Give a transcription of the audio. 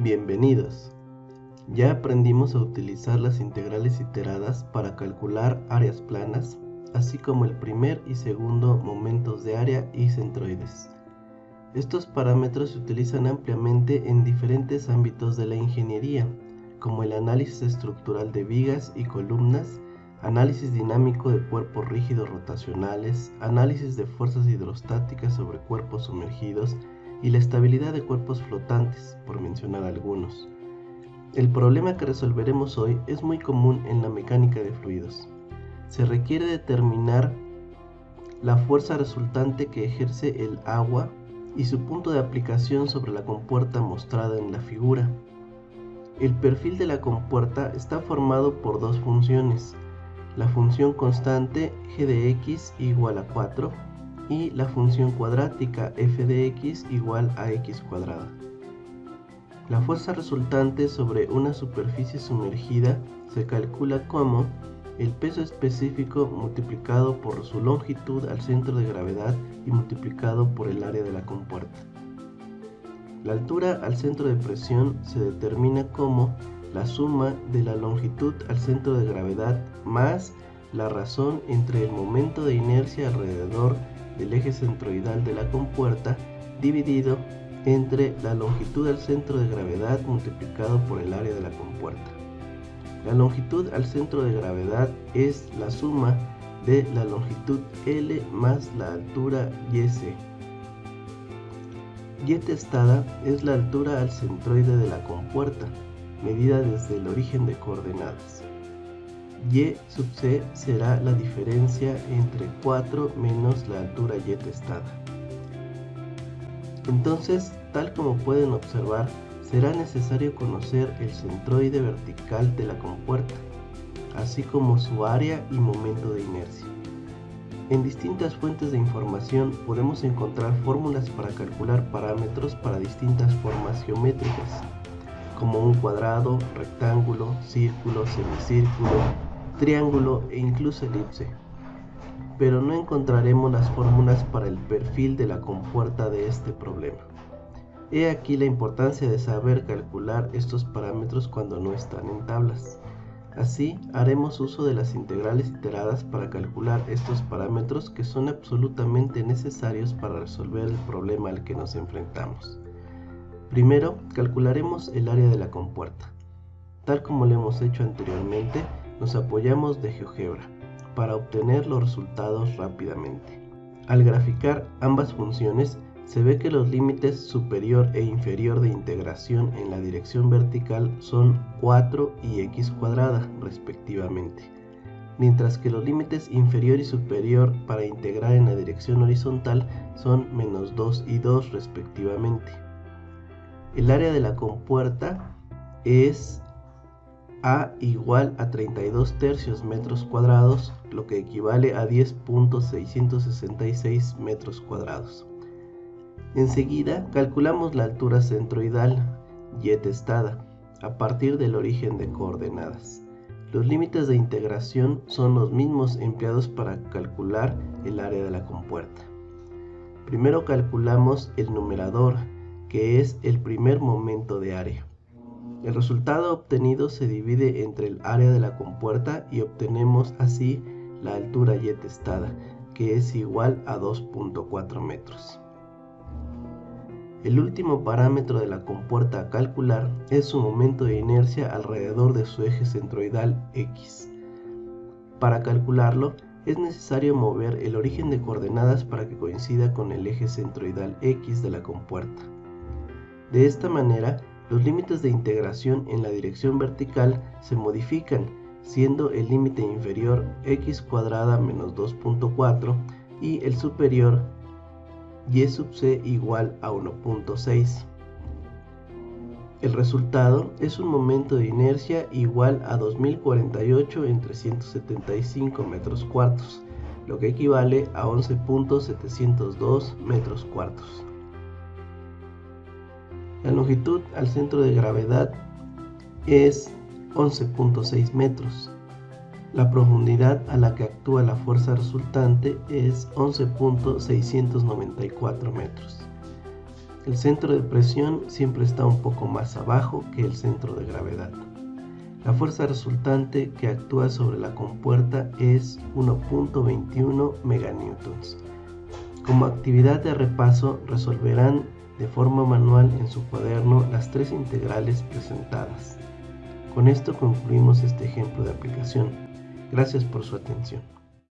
Bienvenidos. Ya aprendimos a utilizar las integrales iteradas para calcular áreas planas, así como el primer y segundo momentos de área y centroides. Estos parámetros se utilizan ampliamente en diferentes ámbitos de la ingeniería, como el análisis estructural de vigas y columnas, análisis dinámico de cuerpos rígidos rotacionales, análisis de fuerzas hidrostáticas sobre cuerpos sumergidos, y la estabilidad de cuerpos flotantes, por mencionar algunos. El problema que resolveremos hoy es muy común en la mecánica de fluidos. Se requiere determinar la fuerza resultante que ejerce el agua y su punto de aplicación sobre la compuerta mostrada en la figura. El perfil de la compuerta está formado por dos funciones, la función constante g de x igual a 4 y la función cuadrática f de x igual a x cuadrada. La fuerza resultante sobre una superficie sumergida se calcula como el peso específico multiplicado por su longitud al centro de gravedad y multiplicado por el área de la compuerta. La altura al centro de presión se determina como la suma de la longitud al centro de gravedad más la razón entre el momento de inercia alrededor del eje centroidal de la compuerta dividido entre la longitud al centro de gravedad multiplicado por el área de la compuerta. La longitud al centro de gravedad es la suma de la longitud L más la altura YC. Y testada es la altura al centroide de la compuerta, medida desde el origen de coordenadas y sub c será la diferencia entre 4 menos la altura y testada. Entonces, tal como pueden observar, será necesario conocer el centroide vertical de la compuerta, así como su área y momento de inercia. En distintas fuentes de información podemos encontrar fórmulas para calcular parámetros para distintas formas geométricas, como un cuadrado, rectángulo, círculo, semicírculo, triángulo e incluso elipse. Pero no encontraremos las fórmulas para el perfil de la compuerta de este problema. He aquí la importancia de saber calcular estos parámetros cuando no están en tablas. Así, haremos uso de las integrales iteradas para calcular estos parámetros que son absolutamente necesarios para resolver el problema al que nos enfrentamos. Primero, calcularemos el área de la compuerta. Tal como lo hemos hecho anteriormente, nos apoyamos de GeoGebra para obtener los resultados rápidamente. Al graficar ambas funciones, se ve que los límites superior e inferior de integración en la dirección vertical son 4 y x cuadrada respectivamente, mientras que los límites inferior y superior para integrar en la dirección horizontal son menos 2 y 2 respectivamente. El área de la compuerta es a igual a 32 tercios metros cuadrados, lo que equivale a 10.666 metros cuadrados. Enseguida calculamos la altura centroidal, y testada, a partir del origen de coordenadas. Los límites de integración son los mismos empleados para calcular el área de la compuerta. Primero calculamos el numerador, que es el primer momento de área. El resultado obtenido se divide entre el área de la compuerta y obtenemos así la altura y testada, que es igual a 2.4 metros. El último parámetro de la compuerta a calcular es su momento de inercia alrededor de su eje centroidal X. Para calcularlo, es necesario mover el origen de coordenadas para que coincida con el eje centroidal X de la compuerta. De esta manera, los límites de integración en la dirección vertical se modifican, siendo el límite inferior x cuadrada menos 2.4 y el superior y sub c igual a 1.6. El resultado es un momento de inercia igual a 2048 en 375 metros cuartos, lo que equivale a 11.702 metros cuartos. La longitud al centro de gravedad es 11.6 metros. La profundidad a la que actúa la fuerza resultante es 11.694 metros. El centro de presión siempre está un poco más abajo que el centro de gravedad. La fuerza resultante que actúa sobre la compuerta es 1.21 meganewtons. Como actividad de repaso resolverán de forma manual en su cuaderno las tres integrales presentadas. Con esto concluimos este ejemplo de aplicación. Gracias por su atención.